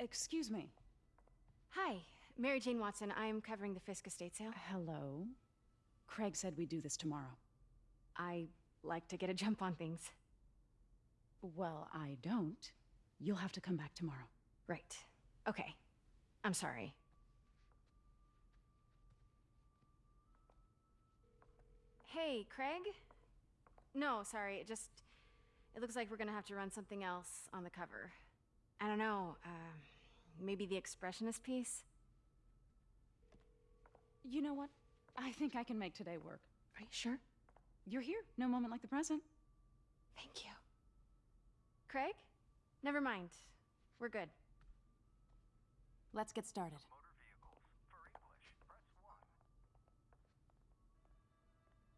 Excuse me. Hi, Mary Jane Watson. I'm covering the Fisk estate sale. Hello? Craig said we'd do this tomorrow. I like to get a jump on things. Well, I don't. You'll have to come back tomorrow. Right. Okay. I'm sorry. Hey, Craig? No, sorry, it just... It looks like we're gonna have to run something else on the cover. I don't know, uh, maybe the expressionist piece? You know what? I think I can make today work. Are you sure? You're here. No moment like the present. Thank you. Craig? Never mind. We're good. Let's get started.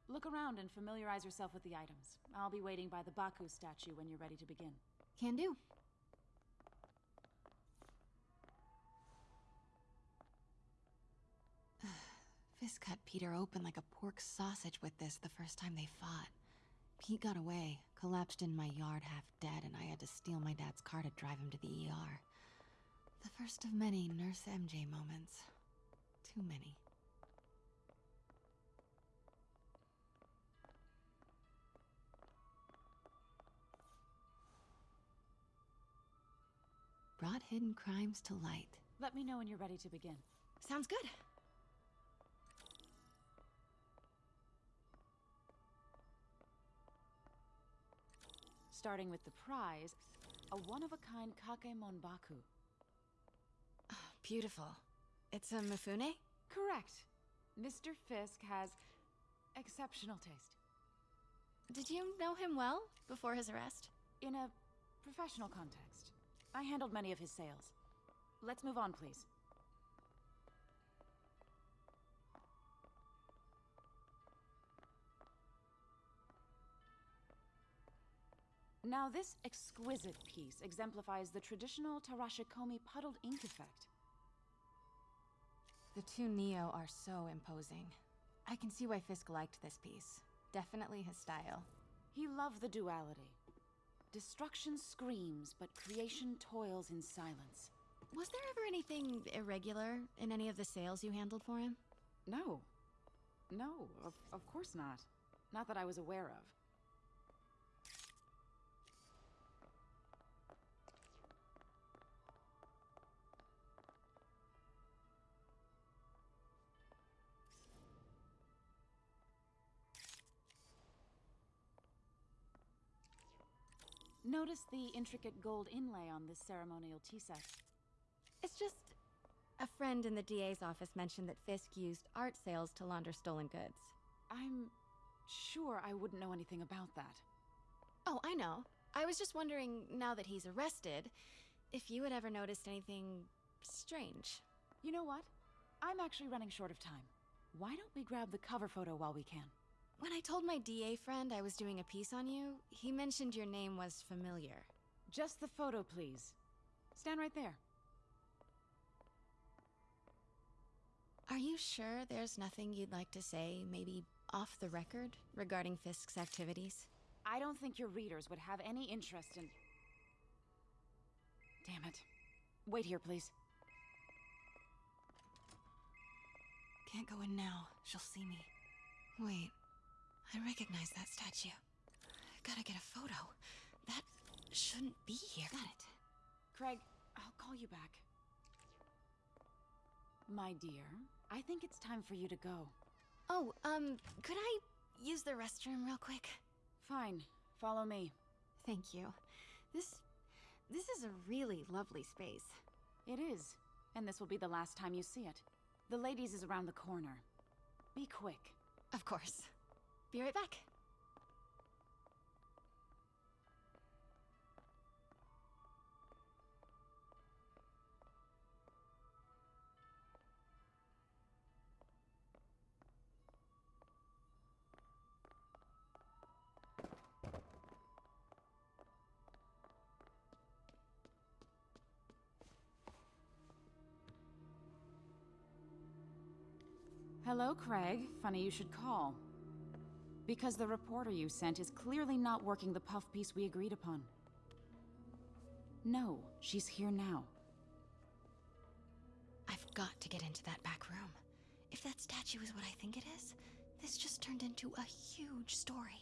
Look around and familiarize yourself with the items. I'll be waiting by the Baku statue when you're ready to begin. Can do. Fisk cut Peter open like a pork sausage with this the first time they fought. Pete got away, collapsed in my yard half dead, and I had to steal my dad's car to drive him to the ER. The first of many Nurse MJ moments. Too many. Brought hidden crimes to light. Let me know when you're ready to begin. Sounds good. Starting with the prize, a one-of-a-kind Kakemono Baku. Ah, beautiful. It's a Mifune? Correct. Mr. Fisk has exceptional taste. Did you know him well before his arrest? In a professional context. I handled many of his sales. Let's move on, please. Now this exquisite piece exemplifies the traditional Tarashikomi puddled ink effect. The two Nio are so imposing. I can see why Fisk liked this piece. Definitely his style. He loved the duality. Destruction screams, but creation toils in silence. Was there ever anything irregular in any of the sales you handled for him? No. No, of, of course not. Not that I was aware of. Notice the intricate gold inlay on this ceremonial tea set. It's just... A friend in the DA's office mentioned that Fisk used art sales to launder stolen goods. I'm sure I wouldn't know anything about that. Oh, I know. I was just wondering, now that he's arrested, if you had ever noticed anything strange. You know what? I'm actually running short of time. Why don't we grab the cover photo while we can? When I told my DA friend I was doing a piece on you, he mentioned your name was familiar. Just the photo, please. Stand right there. Are you sure there's nothing you'd like to say, maybe off the record, regarding Fisk's activities? I don't think your readers would have any interest in... Damn it. Wait here, please. Can't go in now. She'll see me. Wait. I recognize that statue. Gotta get a photo. That shouldn't be here. Got it. Craig, I'll call you back. My dear, I think it's time for you to go. Oh, um, could I use the restroom real quick? Fine. Follow me. Thank you. This... this is a really lovely space. It is. And this will be the last time you see it. The ladies is around the corner. Be quick. Of course. Be right back. Hello, Craig. Funny you should call. Because the reporter you sent is clearly not working the puff piece we agreed upon. No, she's here now. I've got to get into that back room. If that statue is what I think it is, this just turned into a huge story.